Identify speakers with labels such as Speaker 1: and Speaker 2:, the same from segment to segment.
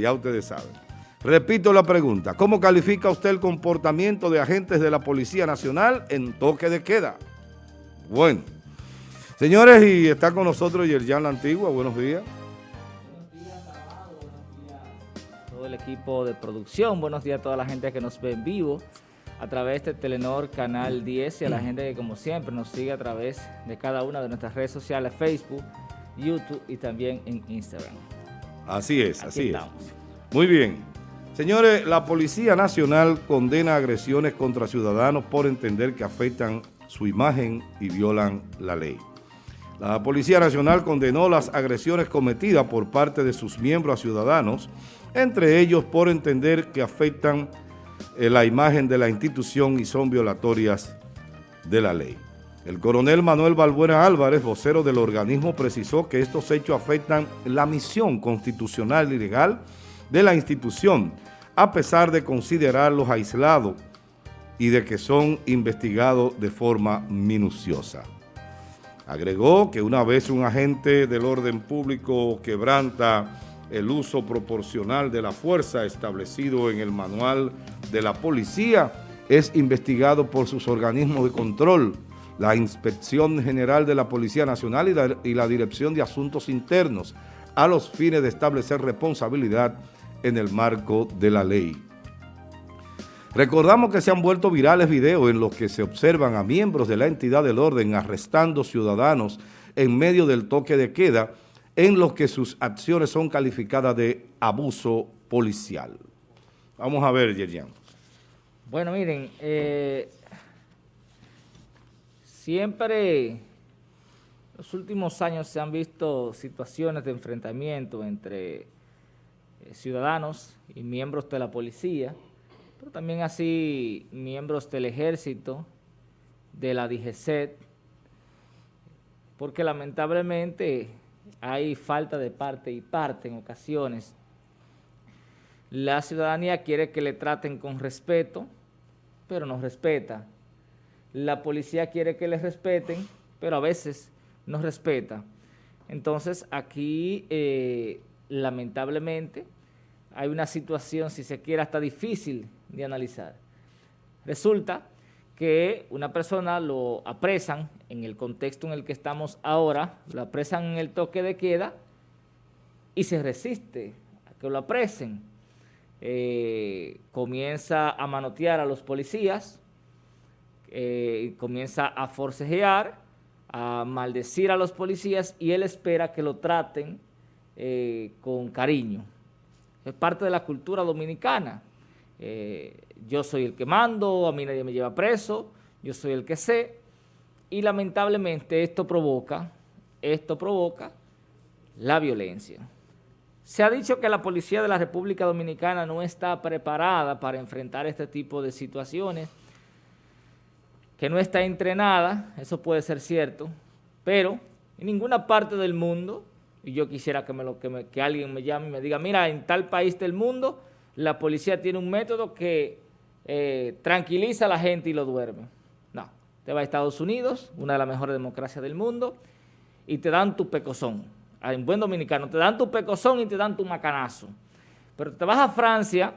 Speaker 1: Ya ustedes saben. Repito la pregunta, ¿cómo califica usted el comportamiento de agentes de la Policía Nacional en toque de queda? Bueno, señores, y está con nosotros Yerjan La Antigua, buenos días.
Speaker 2: Buenos días, todo el equipo de producción, buenos días a toda la gente que nos ve en vivo a través de Telenor Canal 10 y a la gente que como siempre nos sigue a través de cada una de nuestras redes sociales, Facebook, YouTube y también en Instagram.
Speaker 1: Así es, así es. Muy bien. Señores, la Policía Nacional condena agresiones contra ciudadanos por entender que afectan su imagen y violan la ley. La Policía Nacional condenó las agresiones cometidas por parte de sus miembros a ciudadanos, entre ellos por entender que afectan eh, la imagen de la institución y son violatorias de la ley. El coronel Manuel Balbuena Álvarez, vocero del organismo, precisó que estos hechos afectan la misión constitucional y legal de la institución, a pesar de considerarlos aislados y de que son investigados de forma minuciosa. Agregó que una vez un agente del orden público quebranta el uso proporcional de la fuerza establecido en el manual de la policía, es investigado por sus organismos de control, la Inspección General de la Policía Nacional y la, y la Dirección de Asuntos Internos a los fines de establecer responsabilidad en el marco de la ley. Recordamos que se han vuelto virales videos en los que se observan a miembros de la entidad del orden arrestando ciudadanos en medio del toque de queda en los que sus acciones son calificadas de abuso policial. Vamos a ver, Yerian.
Speaker 2: Bueno, miren, eh, Siempre, los últimos años se han visto situaciones de enfrentamiento entre eh, ciudadanos y miembros de la policía, pero también así miembros del ejército, de la DGCET, porque lamentablemente hay falta de parte y parte en ocasiones. La ciudadanía quiere que le traten con respeto, pero no respeta la policía quiere que les respeten, pero a veces no respeta. Entonces aquí, eh, lamentablemente, hay una situación, si se quiere, hasta difícil de analizar. Resulta que una persona lo apresan en el contexto en el que estamos ahora, lo apresan en el toque de queda y se resiste a que lo apresen. Eh, comienza a manotear a los policías, eh, comienza a forcejear, a maldecir a los policías y él espera que lo traten eh, con cariño. Es parte de la cultura dominicana. Eh, yo soy el que mando, a mí nadie me lleva preso, yo soy el que sé, y lamentablemente esto provoca, esto provoca la violencia. Se ha dicho que la policía de la República Dominicana no está preparada para enfrentar este tipo de situaciones, que no está entrenada, eso puede ser cierto, pero en ninguna parte del mundo, y yo quisiera que, me lo, que, alguien me llame y me diga, mira, en tal país del mundo, la policía tiene un método que eh, tranquiliza a la gente y lo duerme. No, te va a Estados Unidos, una de las mejores democracias del mundo, y te dan tu pecozón. Ah, en buen dominicano, te dan tu pecozón y te dan tu macanazo. Pero te vas a Francia,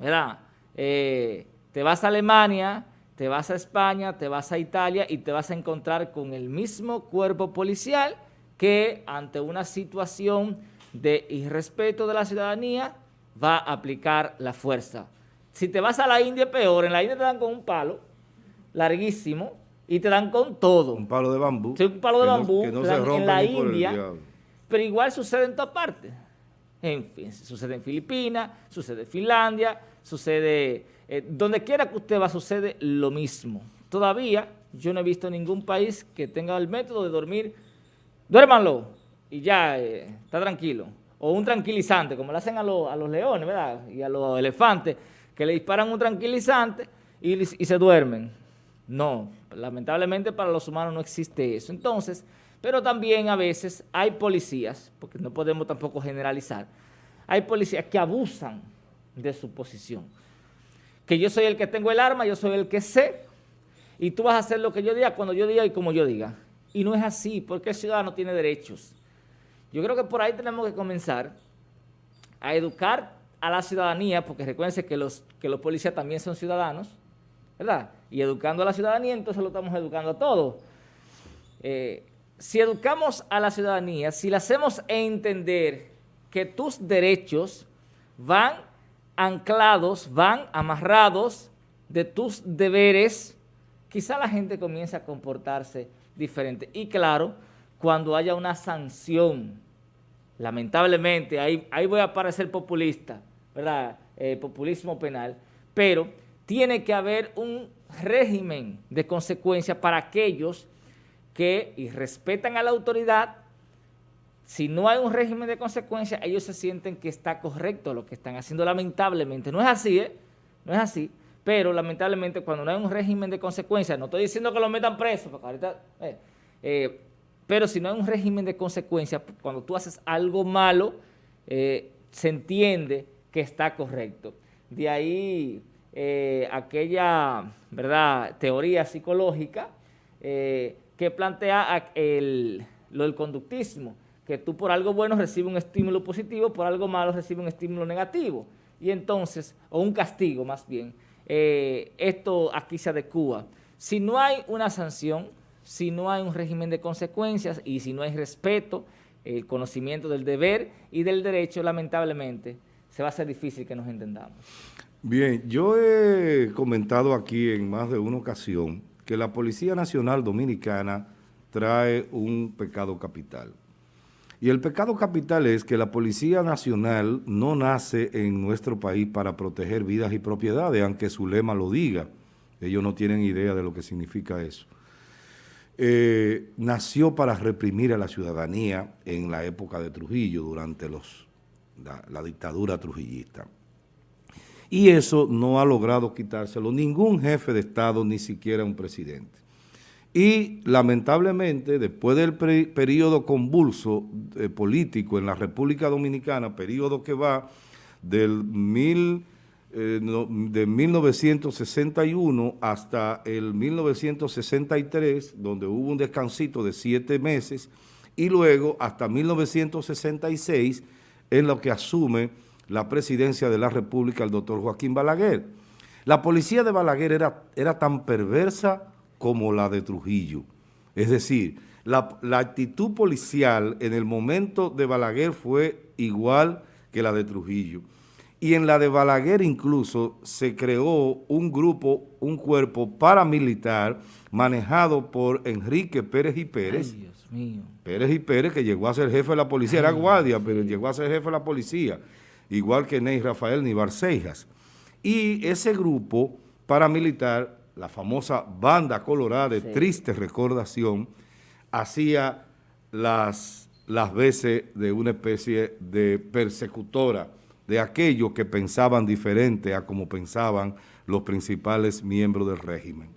Speaker 2: ¿verdad? Eh, te vas a Alemania, te vas a España, te vas a Italia y te vas a encontrar con el mismo cuerpo policial que ante una situación de irrespeto de la ciudadanía va a aplicar la fuerza. Si te vas a la India, peor. En la India te dan con un palo larguísimo y te dan con todo.
Speaker 1: Un palo de bambú.
Speaker 2: Sí, un palo de bambú que no se rompe en la India, pero igual sucede en todas partes. En fin, sucede en Filipinas, sucede en Finlandia, sucede eh, donde quiera que usted va sucede lo mismo. Todavía yo no he visto ningún país que tenga el método de dormir, duérmanlo y ya eh, está tranquilo. O un tranquilizante, como le hacen a, los leones, ¿verdad? Y a los elefantes, que le disparan un tranquilizante y, y se duermen. No, lamentablemente para los humanos no existe eso. Entonces, pero también a veces hay policías, porque no podemos tampoco generalizar, hay policías que abusan de su posición que yo soy el que tengo el arma, yo soy el que sé, y tú vas a hacer lo que yo diga, cuando yo diga y como yo diga. Y no es así, porque el ciudadano tiene derechos. Yo creo que por ahí tenemos que comenzar a educar a la ciudadanía, porque recuérdense que los, que los policías también son ciudadanos, ¿verdad? Y educando a la ciudadanía, entonces lo estamos educando a todos. Eh, si educamos a la ciudadanía, si le hacemos entender que tus derechos van anclados, van amarrados de tus deberes, quizá la gente comience a comportarse diferente. Y claro, cuando haya una sanción, lamentablemente, ahí, ahí voy a parecer populista, ¿verdad? Eh, populismo penal, pero tiene que haber un régimen de consecuencia para aquellos que respetan a la autoridad, si no hay un régimen de consecuencia, ellos se sienten que está correcto lo que están haciendo, lamentablemente. No es así, ¿eh? No es así, pero lamentablemente cuando no hay un régimen de consecuencia, no estoy diciendo que lo metan preso, ahorita, eh, eh, pero si no hay un régimen de consecuencia, cuando tú haces algo malo, eh, se entiende que está correcto. De ahí aquella ¿verdad? teoría psicológica que plantea el, lo del conductismo, que tú por algo bueno recibes un estímulo positivo, por algo malo recibes un estímulo negativo. Y entonces, o un castigo más bien, eh, esto aquí se adecua. Si no hay una sanción, si no hay un régimen de consecuencias y si no hay respeto, el conocimiento del deber y del derecho, lamentablemente, se va a hacer difícil que nos entendamos.
Speaker 1: Bien, yo he comentado aquí en más de una ocasión que la Policía Nacional Dominicana trae un pecado capital. Y el pecado capital es que la Policía Nacional no nace en nuestro país para proteger vidas y propiedades, aunque su lema lo diga. Ellos no tienen idea de lo que significa eso. Eh, nació para reprimir a la ciudadanía en la época de Trujillo, durante la dictadura trujillista. Y eso no ha logrado quitárselo ningún jefe de Estado, ni siquiera un presidente. Y lamentablemente, después del periodo convulso eh, político en la República Dominicana, periodo que va del mil, eh, de 1961 hasta el 1963, donde hubo un descansito de siete meses, y luego hasta 1966, en lo que asume la presidencia de la República el doctor Joaquín Balaguer. La policía de Balaguer era, era tan perversa como la de Trujillo. Es decir, la, actitud policial en el momento de Balaguer fue igual que la de Trujillo. Y en la de Balaguer incluso se creó un grupo, un cuerpo paramilitar manejado por Enrique Pérez y Pérez. Ay, Dios mío. Pérez y Pérez, que llegó a ser jefe de la policía, era guardia, pero llegó a ser jefe de la policía igual que Ney Rafael ni Barcejas. Y ese grupo paramilitar, la famosa Banda Colorada de triste recordación, hacía las, las veces de una especie de persecutora de aquellos que pensaban diferente a como pensaban los principales miembros del régimen.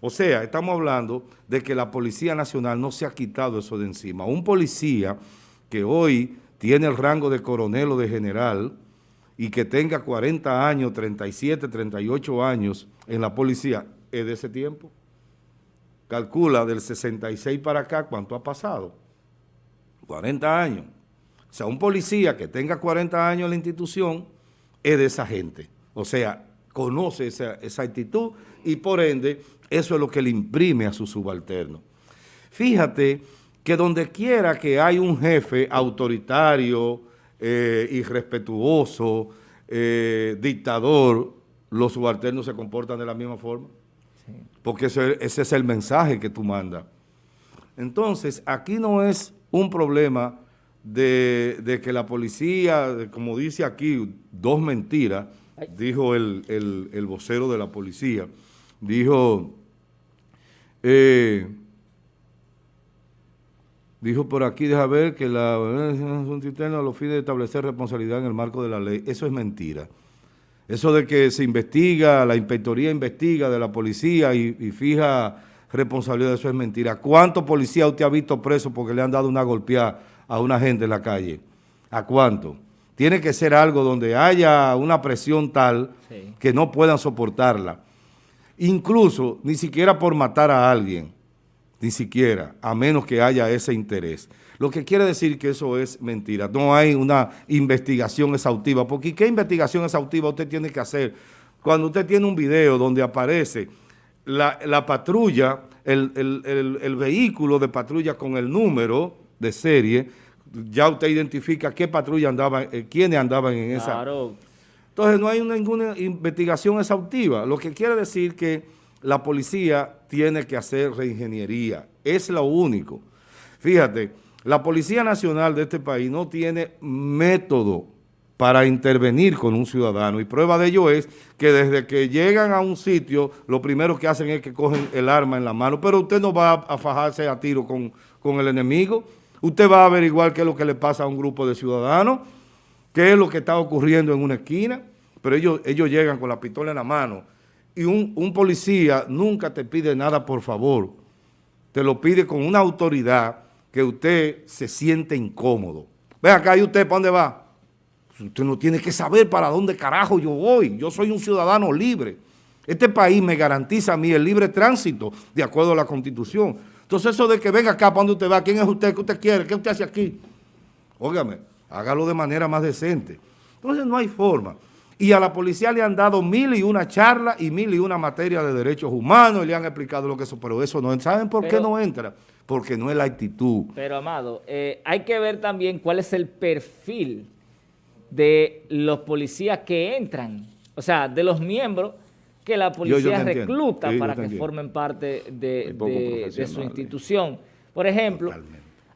Speaker 1: O sea, estamos hablando de que la Policía Nacional no se ha quitado eso de encima. Un policía que hoy tiene el rango de coronel o de general y que tenga 40 años, 37, 38 años en la policía, es de ese tiempo. Calcula del 66 para acá cuánto ha pasado. 40 años. O sea, un policía que tenga 40 años en la institución es de esa gente. O sea, conoce esa, esa actitud y por ende eso es lo que le imprime a su subalterno. Fíjate que donde quiera que hay un jefe autoritario, eh, irrespetuoso, eh, dictador, los subalternos se comportan de la misma forma. Porque ese, es el mensaje que tú mandas. Entonces, aquí no es un problema de, que la policía, como dice aquí, dos mentiras, dijo el, el vocero de la policía, dijo... Eh, Dijo por aquí, deja ver que la un interno lo fines de establecer responsabilidad en el marco de la ley. Eso es mentira. Eso de que se investiga, la inspectoría investiga de la policía y, fija responsabilidad, eso es mentira. ¿Cuántos policías usted ha visto preso porque le han dado una golpeada a una gente en la calle? ¿A cuánto? Tiene que ser algo donde haya una presión tal que no puedan soportarla. Incluso, ni siquiera por matar a alguien ni siquiera, a menos que haya ese interés. Lo que quiere decir que eso es mentira. No hay una investigación exhaustiva, porque ¿qué investigación exhaustiva usted tiene que hacer cuando usted tiene un video donde aparece la, patrulla, el, vehículo de patrulla con el número de serie, ya usted identifica qué patrulla andaba, eh, quiénes andaban en esa. Entonces no hay ninguna investigación exhaustiva, lo que quiere decir que la policía tiene que hacer reingeniería, es lo único. Fíjate, la Policía Nacional de este país no tiene método para intervenir con un ciudadano. Y prueba de ello es que desde que llegan a un sitio, lo primero que hacen es que cogen el arma en la mano, pero usted no va a fajarse a tiro con, con el enemigo, usted va a averiguar qué es lo que le pasa a un grupo de ciudadanos, qué es lo que está ocurriendo en una esquina, pero ellos, ellos llegan con la pistola en la mano y un, policía nunca te pide nada por favor, te lo pide con una autoridad que usted se siente incómodo. Ve acá, ¿y usted para dónde va? Usted no tiene que saber para dónde carajo yo voy. Yo soy un ciudadano libre. Este país me garantiza a mí el libre tránsito de acuerdo a la Constitución. Entonces eso de que venga acá, ¿para dónde usted va? ¿Quién es usted? ¿Qué usted quiere? ¿Qué usted hace aquí? Óigame, hágalo de manera más decente. Entonces no hay forma. Y a la policía le han dado mil y una charla y mil y una materia de derechos humanos y le han explicado lo que eso, pero eso no, ¿saben por qué no entra? Porque no es la actitud.
Speaker 2: Pero, Amado, eh, hay que ver también cuál es el perfil de los policías que entran, o sea, de los miembros que la policía recluta para que formen parte de, su institución. Por ejemplo,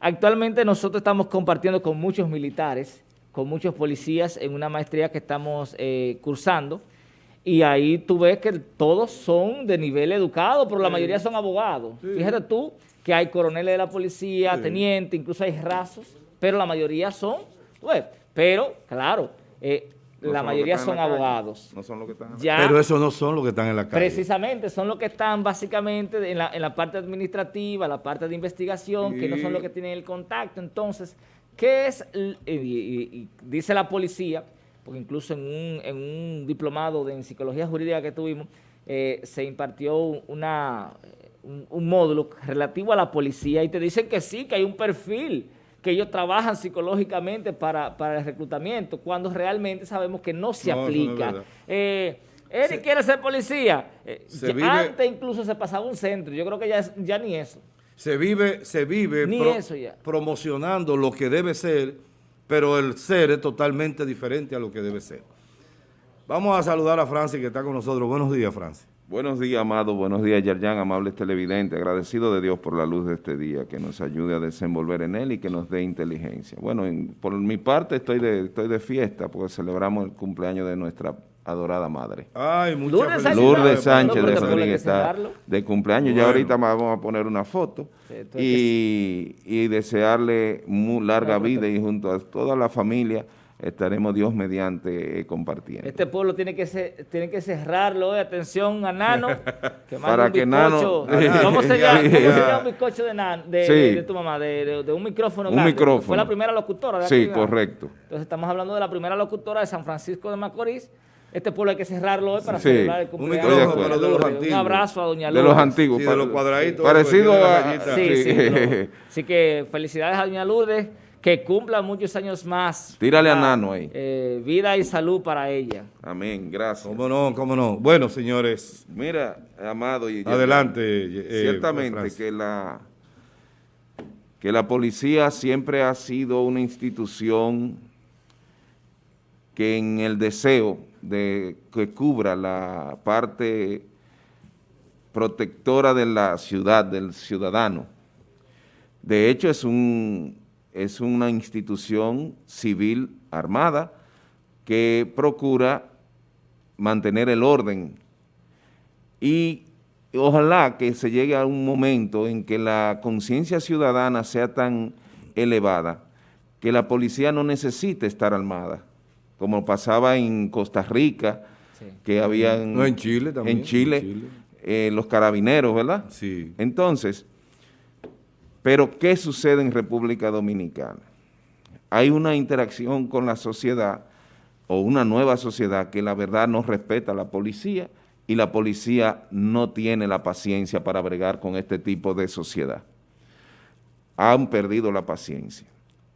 Speaker 2: actualmente nosotros estamos compartiendo con muchos militares, con muchos policías en una maestría que estamos eh, cursando, y ahí tú ves que todos son de nivel educado, pero la mayoría son abogados. Fíjate tú que hay coroneles de la policía, teniente, incluso hay rasos, pero la mayoría son, pues, pero, claro, eh, la mayoría son abogados.
Speaker 1: No son los que están Pero esos no son los que están en la calle.
Speaker 2: Precisamente, son los que están básicamente en la, parte administrativa, la parte de investigación, que no son los que tienen el contacto. Entonces, ¿qué es? Y, dice la policía, porque incluso en un, en un diplomado de en psicología jurídica que tuvimos, eh, se impartió una, un, un módulo relativo a la policía y te dicen que sí, que hay un perfil que ellos trabajan psicológicamente para, el reclutamiento, cuando realmente sabemos que no se aplica. eh, Eric quiere ser policía. Eh, antes incluso se pasaba un centro. Yo creo que ya, ya ni eso.
Speaker 1: Se vive, se vive promocionando lo que debe ser, pero el ser es totalmente diferente a lo que debe ser. Vamos a saludar a Francis que está con nosotros. Buenos días, Francis.
Speaker 3: Buenos días, Amado. Buenos días, Yerjan, amables televidentes. Agradecido de Dios por la luz de este día, que nos ayude a desenvolver en él y que nos dé inteligencia. Bueno, por mi parte estoy de, estoy de fiesta porque celebramos el cumpleaños de nuestra adorada madre.
Speaker 1: Ay, muchas
Speaker 3: Lourdes, Lourdes Sánchez de Rodríguez está de cumpleaños. Ya ahorita vamos a poner una foto y, y, desearle muy larga vida y junto a toda la familia estaremos Dios mediante eh, compartiendo.
Speaker 2: Este pueblo tiene que ser, tiene que cerrarlo, eh, atención a Nano,
Speaker 3: que Para un que Nano,
Speaker 2: ¿Cómo se, llama, un bizcocho de, de, tu mamá? De, un micrófono
Speaker 3: Un micrófono.
Speaker 2: Fue la primera locutora. De
Speaker 3: sí, correcto.
Speaker 2: Entonces estamos hablando de la primera locutora de San Francisco de Macorís. Este pueblo hay que cerrarlo hoy para celebrar el cumpleaños. Un, micrófono, de los antiguos. un abrazo a Doña Lourdes.
Speaker 3: De los antiguos.
Speaker 1: Sí, de los cuadraditos.
Speaker 3: Parecido a...
Speaker 2: Sí, sí. Así que felicidades a Doña Lourdes que cumpla muchos años más.
Speaker 3: Tírale a Nano ahí.
Speaker 2: Eh, vida y salud para ella.
Speaker 3: Amén, gracias.
Speaker 1: Cómo no, cómo no. Bueno, señores.
Speaker 3: Mira, Amado. Y
Speaker 1: Adelante.
Speaker 3: Eh, ciertamente que la, que la policía siempre ha sido una institución que en el deseo de que cubra la parte protectora de la ciudad, del ciudadano. De hecho, es un es una institución civil armada que procura mantener el orden y ojalá que se llegue a un momento en que la conciencia ciudadana sea tan elevada que la policía no necesite estar armada, como pasaba en Costa Rica, que habían...
Speaker 1: No, en Chile también.
Speaker 3: En Chile, eh, los carabineros, ¿verdad?
Speaker 1: Sí.
Speaker 3: Entonces, pero, ¿qué sucede en República Dominicana? Hay una interacción con la sociedad o una nueva sociedad que la verdad no respeta a la policía y la policía no tiene la paciencia para bregar con este tipo de sociedad. han perdido la paciencia.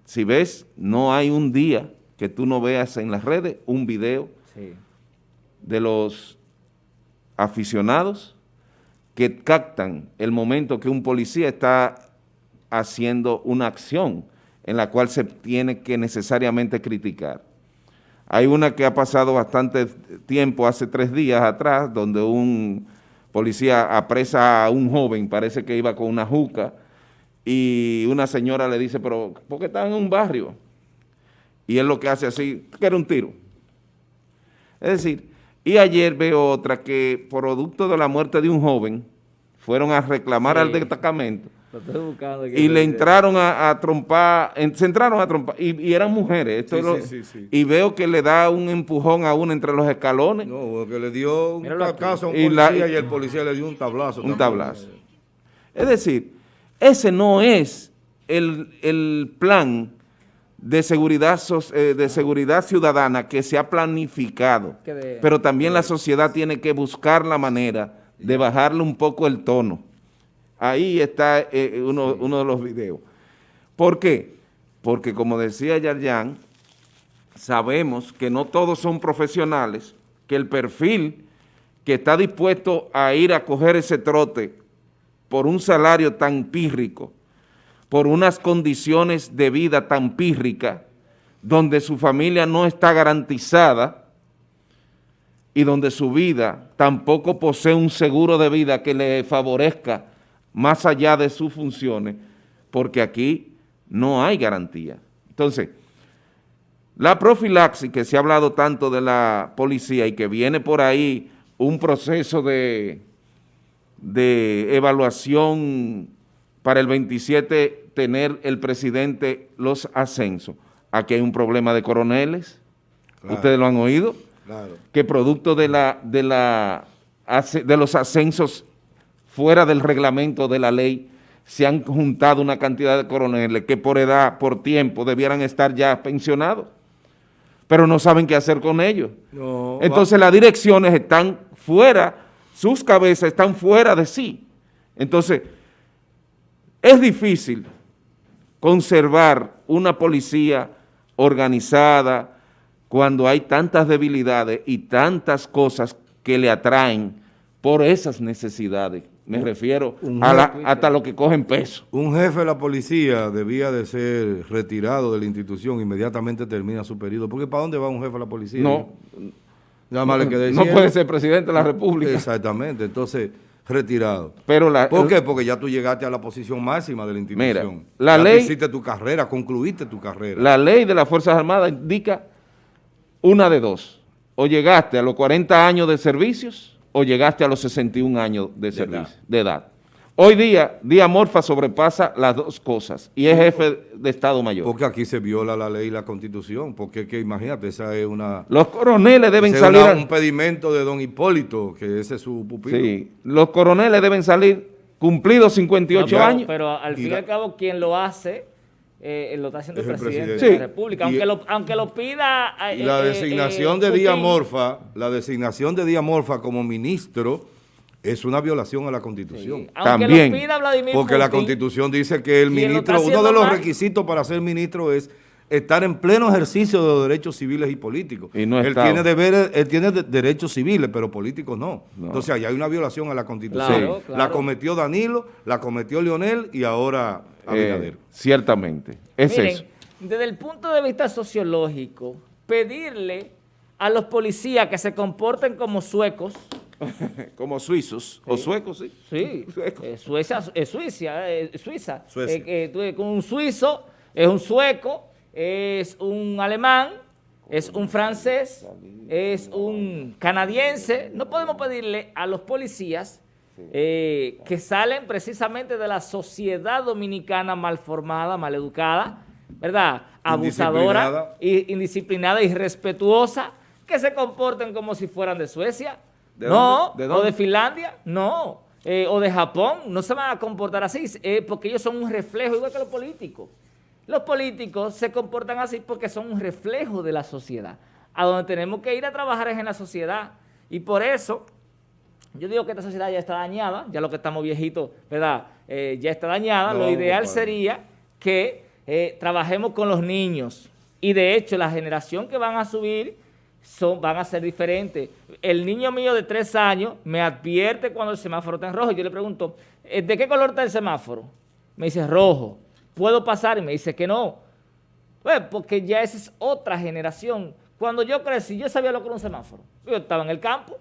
Speaker 3: Si ves, no hay un día que tú no veas en las redes un video de los aficionados que captan el momento que un policía está haciendo una acción en la cual se tiene que necesariamente criticar. Hay una que ha pasado bastante tiempo, hace tres días atrás, donde un policía apresa a un joven, parece que iba con una juca, y una señora le dice, pero ¿por qué está en un barrio? Y él lo que hace así, que era un tiro. Es decir, y ayer veo otra que, producto de la muerte de un joven, fueron a reclamar al destacamento y le entraron a, trompar, se entraron a trompar, y, eran mujeres, y veo que le da un empujón a uno entre los escalones.
Speaker 1: No, que le dio un caso a un policía y, el policía le dio un tablazo.
Speaker 3: Un tablazo. Es decir, ese no es el, plan de seguridad, eh, de seguridad ciudadana que se ha planificado, pero también la sociedad tiene que buscar la manera de bajarle un poco el tono. Ahí está eh, eh, uno, de los videos. ¿Por qué? Porque como decía Yarjan, sabemos que no todos son profesionales, que el perfil que está dispuesto a ir a coger ese trote por un salario tan pírrico, por unas condiciones de vida tan pírricas, donde su familia no está garantizada, y donde su vida tampoco posee un seguro de vida que le favorezca más allá de sus funciones, porque aquí no hay garantía. Entonces, la profilaxis que se ha hablado tanto de la policía y que viene por ahí un proceso de, de evaluación para el 27 tener el presidente los ascensos. Aquí hay un problema de coroneles, ustedes lo han oído, que producto de, la, de, la, de los ascensos fuera del reglamento de la ley, se han juntado una cantidad de coroneles que por edad, por tiempo, debieran estar ya pensionados, pero no saben qué hacer con ellos. Entonces las direcciones están fuera, sus cabezas están fuera de sí. Entonces, es difícil conservar una policía organizada, cuando hay tantas debilidades y tantas cosas que le atraen por esas necesidades. Me refiero a hasta lo que cogen peso.
Speaker 1: Un jefe de la policía debía de ser retirado de la institución, inmediatamente termina su periodo. Porque ¿para dónde va un jefe de la policía?
Speaker 3: No, Nada más que no puede ser presidente de la República.
Speaker 1: Exactamente, entonces retirado.
Speaker 3: Pero la,
Speaker 1: ¿Por qué? Porque ya tú llegaste a la posición máxima de la institución.
Speaker 3: Mira, la ley...
Speaker 1: hiciste tu carrera, concluiste tu carrera.
Speaker 3: La ley de las Fuerzas Armadas indica una de dos, o llegaste a los 40 años de servicios o llegaste a los 61 años de, servicio, de edad. Hoy día, Díaz Morfa sobrepasa las dos cosas y es jefe de Estado Mayor.
Speaker 1: Porque aquí se viola la ley y la Constitución, porque que, imagínate, esa es una...
Speaker 3: Los coroneles deben salir... Es
Speaker 1: un pedimento de don Hipólito, que ese es su pupilo. Sí,
Speaker 3: los coroneles deben salir cumplidos 58 años.
Speaker 2: Pero al fin y al cabo, quien lo hace eh, lo está haciendo el presidente, de la República, aunque, lo, aunque lo pida...
Speaker 1: Eh, la eh, designación de Díaz Morfa, la designación de Díaz Morfa como ministro es una violación a la Constitución.
Speaker 3: También.
Speaker 1: porque la Constitución dice que el ministro, uno de los requisitos para ser ministro es estar en pleno ejercicio de los derechos civiles y políticos.
Speaker 3: Y no
Speaker 1: él, tiene deberes, él tiene derechos civiles, pero políticos no. Entonces, ahí hay una violación a la Constitución. La cometió Danilo, la cometió Leonel y ahora
Speaker 3: Abinader. Eh, ciertamente, es eso.
Speaker 2: Desde el punto de vista sociológico, pedirle a los policías que se comporten como suecos,
Speaker 3: como suizos, o suecos, sí.
Speaker 2: Sí, eh, Suecia, es Suiza, eh, Suiza. Con un suizo, es un sueco, es un alemán, es un francés, es un canadiense. No podemos pedirle a los policías eh, que salen precisamente de la sociedad dominicana mal formada, mal educada, ¿verdad? Abusadora, indisciplinada, indisciplinada irrespetuosa, que se comporten como si fueran de Suecia. No, o de Finlandia, no. Eh, o de Japón, no se van a comportar así, eh, porque ellos son un reflejo, igual que los políticos. Los políticos se comportan así porque son un reflejo de la sociedad. A donde tenemos que ir a trabajar es en la sociedad. Y por eso Yo digo que esta sociedad ya está dañada, ya lo que estamos viejitos, ¿verdad? Eh, ya está dañada. lo ideal sería que eh, trabajemos con los niños. Y de hecho, la generación que van a subir son, van a ser diferentes. El niño mío de tres años me advierte cuando el semáforo está en rojo. Yo le pregunto, eh, ¿de qué color está el semáforo? Me dice rojo. ¿Puedo pasar? Y me dice que no. Pues porque ya esa es otra generación. Cuando yo crecí, yo sabía lo que era un semáforo. Yo estaba en el campo.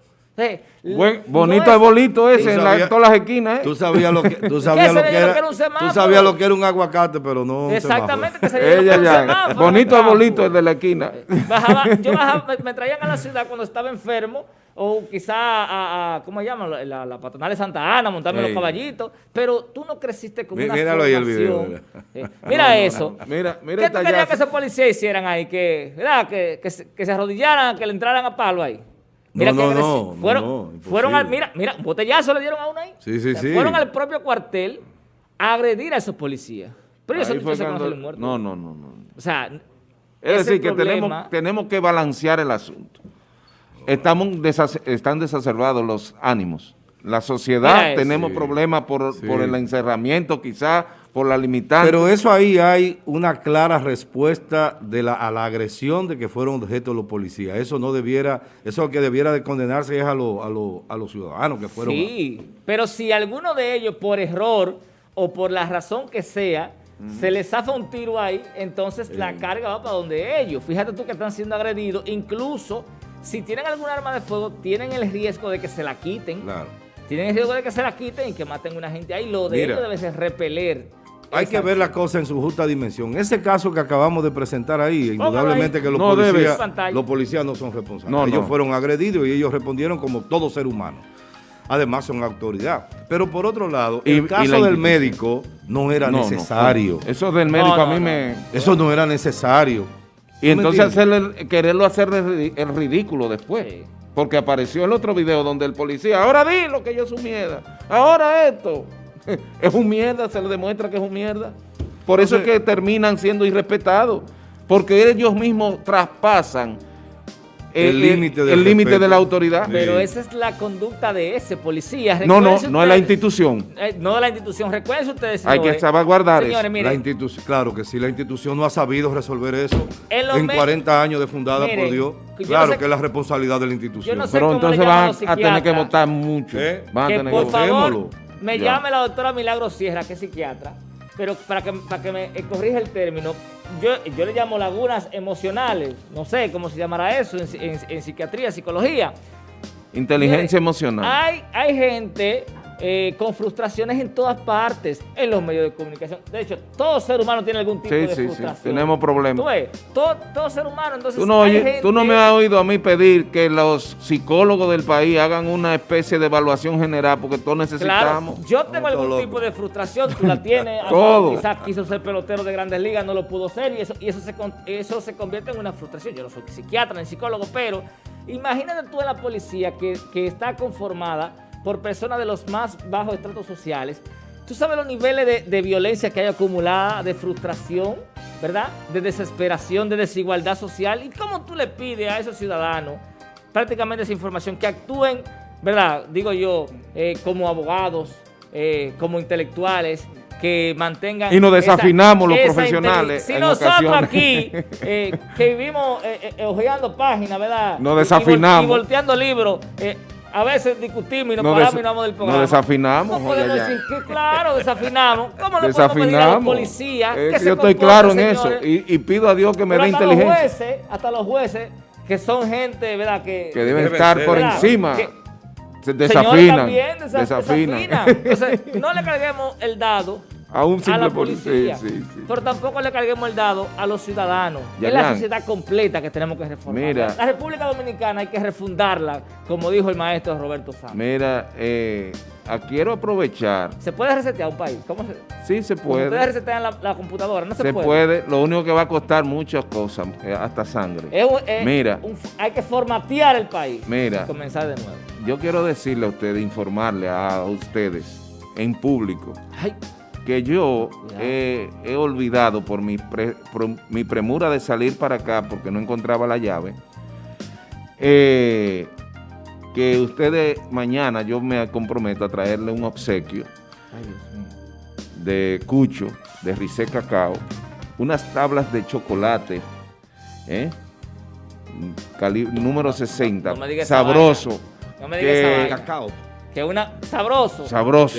Speaker 3: Bonito es, bolito ese en, todas las esquinas. ¿eh?
Speaker 1: Tú sabías lo que, tú sabías lo que, era, un semáforo. Tú sabías lo que era un aguacate, pero no
Speaker 2: Exactamente, que sabía Ella ya, un semáforo.
Speaker 3: Bonito es bolito el de la esquina.
Speaker 2: Bajaba, yo bajaba, me, me traían a la ciudad cuando estaba enfermo o quizá a, ¿cómo se llama? La, la, patronal de Santa Ana, montarme los caballitos, pero tú no creciste con una Míralo ahí el video. Eh, mira eso. Mira, mira ¿Qué tú querías que esos policías hicieran ahí? Que, ¿verdad? Que, que, se, que se arrodillaran, que le entraran a palo ahí.
Speaker 1: Mira no, no,
Speaker 2: no, fueron, fueron al, mira, mira, botellazo le dieron a uno ahí.
Speaker 1: Sí, sí, sí.
Speaker 2: Fueron al propio cuartel a agredir a esos policías. Pero ellos no se conocen muertos.
Speaker 3: No, no, no, no.
Speaker 2: O sea,
Speaker 3: es decir, que tenemos, tenemos que balancear el asunto. Estamos están desacerbados los ánimos. La sociedad tenemos problemas por, el encerramiento, quizás por la limitante.
Speaker 1: Pero eso ahí hay una clara respuesta de la, a la agresión de que fueron objeto los policías. Eso no debiera, eso que debiera de condenarse es a, a, a los ciudadanos que fueron.
Speaker 2: Sí, pero si alguno de ellos por error o por la razón que sea, se les zafa un tiro ahí, entonces la carga va para donde ellos. Fíjate tú que están siendo agredidos, incluso si tienen algún arma de fuego, tienen el riesgo de que se la quiten. Claro. Tienen el riesgo de que se la quiten y que maten a una gente ahí. Lo de ellos debe ser repeler.
Speaker 1: Hay que ver la cosa en su justa dimensión. Ese caso que acabamos de presentar ahí, indudablemente que los, policías, los policías no son responsables. ellos fueron agredidos y ellos respondieron como todo ser humano. Además son autoridad. Pero por otro lado, el caso del médico no era necesario.
Speaker 3: eso del médico a mí me...
Speaker 1: Eso no era necesario.
Speaker 3: Y entonces hacerle, quererlo hacer el ridículo después. Porque apareció el otro video donde el policía, ahora di lo que yo su mierda, ahora esto. es un mierda, se le demuestra que es un mierda. Por eso es que terminan siendo irrespetados. Porque ellos mismos traspasan el límite el, límite de la autoridad.
Speaker 2: Pero esa es la conducta de ese policía.
Speaker 3: no, no, no es la institución.
Speaker 2: Eh, no la institución. Recuerden ustedes.
Speaker 3: Hay que salvaguardar
Speaker 1: eso. la institución, claro que sí, la institución no ha sabido resolver eso en, 40 años de fundada, por Dios. Claro que es la responsabilidad de la institución.
Speaker 3: Pero entonces van a tener que votar mucho. ¿Eh?
Speaker 2: Van a tener por que favor, me llame la doctora Milagro Sierra, que es psiquiatra pero para que, para que me corrija el término, yo, yo le llamo lagunas emocionales, no sé cómo se llamará eso en, psiquiatría, psicología.
Speaker 3: Inteligencia emocional.
Speaker 2: Hay, hay gente eh, con frustraciones en todas partes, en los medios de comunicación. De hecho, todo ser humano tiene algún tipo de frustración. Sí,
Speaker 3: tenemos problemas.
Speaker 2: ¿Tú ves? Todo, ser humano, entonces
Speaker 3: tú no, tú no me has oído a mí pedir que los psicólogos del país hagan una especie de evaluación general, porque todos necesitamos.
Speaker 2: Claro, yo tengo algún tipo de frustración, tú la tienes. todo. Quizás quiso ser pelotero de grandes ligas, no lo pudo ser, y eso, y eso, se, eso se convierte en una frustración. Yo no soy psiquiatra ni psicólogo, pero imagínate tú en la policía que, que está conformada por personas de los más bajos estratos sociales. Tú sabes los niveles de, violencia que hay acumulada, de frustración, ¿verdad? De desesperación, de desigualdad social. ¿Y cómo tú le pides a esos ciudadanos prácticamente esa información que actúen, ¿verdad? Digo yo, eh, como abogados, eh, como intelectuales, que mantengan...
Speaker 3: Y nos desafinamos los profesionales.
Speaker 2: Si nosotros aquí, eh, que vivimos ojeando páginas, ¿verdad?
Speaker 3: Nos desafinamos. Y,
Speaker 2: volteando libros, a veces discutimos y nos paramos y nos vamos del programa.
Speaker 3: Nos desafinamos.
Speaker 2: ¿Cómo podemos decir que claro, desafinamos? ¿Cómo le podemos pedir a los policías
Speaker 3: que Yo estoy claro en eso y, pido a Dios que me dé inteligencia.
Speaker 2: Los jueces, hasta los jueces, que son gente, ¿verdad? Que,
Speaker 3: que deben estar por encima. desafinan.
Speaker 2: desafinan. Entonces, no le carguemos el dado
Speaker 3: a un simple
Speaker 2: la policía, pero tampoco le carguemos el dado a los ciudadanos. es la sociedad completa que tenemos que reformar. Mira, la República Dominicana hay que refundarla, como dijo el maestro Roberto Santos.
Speaker 3: Mira, eh, quiero aprovechar.
Speaker 2: ¿Se puede resetear un país? ¿Cómo se,
Speaker 3: sí, se puede.
Speaker 2: ¿Ustedes resetean la, la, computadora? No se,
Speaker 3: se puede. Lo único que va a costar muchas cosas, eh, hasta sangre. Mira.
Speaker 2: hay que formatear el país.
Speaker 3: Mira.
Speaker 2: Y comenzar de nuevo.
Speaker 3: Yo quiero decirle a ustedes, informarle a ustedes en público. Ay que yo he, olvidado por mi, mi, premura de salir para acá porque no encontraba la llave, eh, que ustedes mañana yo me comprometo a traerle un obsequio
Speaker 2: Ay,
Speaker 3: de Cucho, de Rice Cacao, unas tablas de chocolate, ¿eh? Cali- número 60,
Speaker 2: no me diga esa
Speaker 3: sabroso,
Speaker 2: No me digas
Speaker 3: que-.
Speaker 1: Cacao.
Speaker 2: Que una... Sabroso.
Speaker 3: sabroso.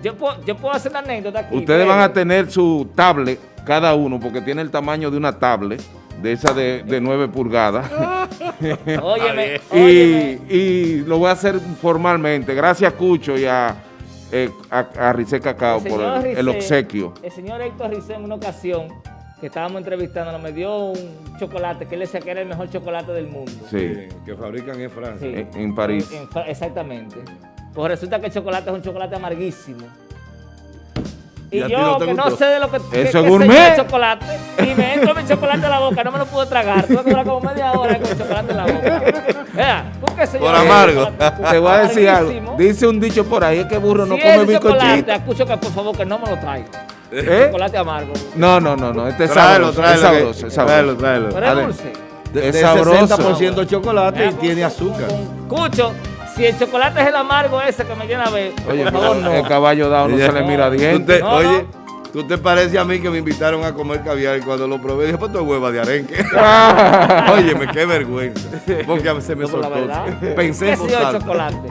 Speaker 2: Yo, puedo, yo puedo hacer una anécdota aquí.
Speaker 3: Ustedes van a tener su tablet, cada uno, porque tiene el tamaño de una tablet, de esa de, de 9 pulgadas.
Speaker 2: Óyeme,
Speaker 3: y,
Speaker 2: óyeme.
Speaker 3: y lo voy a hacer formalmente. Gracias, Cucho, y a, eh, a, a Rice Cacao por el, el
Speaker 2: Rice-
Speaker 3: obsequio.
Speaker 2: El señor Héctor Rice en una ocasión que estábamos entrevistando me dio un chocolate que él decía que era el mejor chocolate del mundo.
Speaker 3: Sí,
Speaker 1: que fabrican en Francia.
Speaker 2: Sí.
Speaker 3: en, en París.
Speaker 2: En- en Fra- exactamente. Pues resulta que el chocolate es un chocolate amarguísimo.
Speaker 1: ¿Y
Speaker 2: Y, yo,
Speaker 1: no
Speaker 2: que no sé de lo que, que-
Speaker 3: Eso
Speaker 2: que
Speaker 3: es gourmet.
Speaker 2: de chocolate, y me entro mi chocolate en la boca, no me lo pude tragar. Tuve que durar como media hora con el chocolate en la boca. Vea, ¿tú qué sé yo
Speaker 1: Por amargo.
Speaker 3: Te voy a decir
Speaker 2: Amarguísimo.
Speaker 3: algo. Dice un dicho por ahí, es que burro no
Speaker 2: si
Speaker 3: come
Speaker 2: es chocolate, escucho que por favor que no me lo traiga.
Speaker 3: ¿Eh?
Speaker 2: Chocolate amargo.
Speaker 3: No, no, no, no. Este es
Speaker 1: Tráelo,
Speaker 3: sabroso.
Speaker 1: tráelo.
Speaker 3: es
Speaker 1: que-
Speaker 3: sabroso, es
Speaker 1: Tráelo,
Speaker 3: sabroso.
Speaker 1: tráelo.
Speaker 2: Pero
Speaker 3: Ade-
Speaker 2: es dulce.
Speaker 1: De,
Speaker 3: Es
Speaker 1: de
Speaker 3: sabroso.
Speaker 1: 60% chocolate y tiene azúcar.
Speaker 2: con- Cucho, si el chocolate es el amargo ese que me llena a ver,
Speaker 3: Oye,
Speaker 2: por favor no.
Speaker 3: el caballo dado no se le mira
Speaker 1: Tú
Speaker 3: diente.
Speaker 1: te-
Speaker 2: No,
Speaker 1: oye,
Speaker 2: no.
Speaker 1: tú te pareces a mí que me invitaron a comer caviar y cuando lo probé dije, pues tu hueva de arenque. Óyeme, qué vergüenza. Porque a veces me soltó. Pensé
Speaker 2: ¿Qué
Speaker 1: en
Speaker 2: chocolate?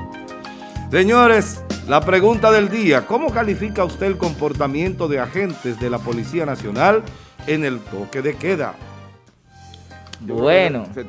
Speaker 1: Señores, la pregunta del día. ¿Cómo califica usted el comportamiento de agentes de la Policía Nacional en el toque de queda?
Speaker 2: Bueno.
Speaker 3: Se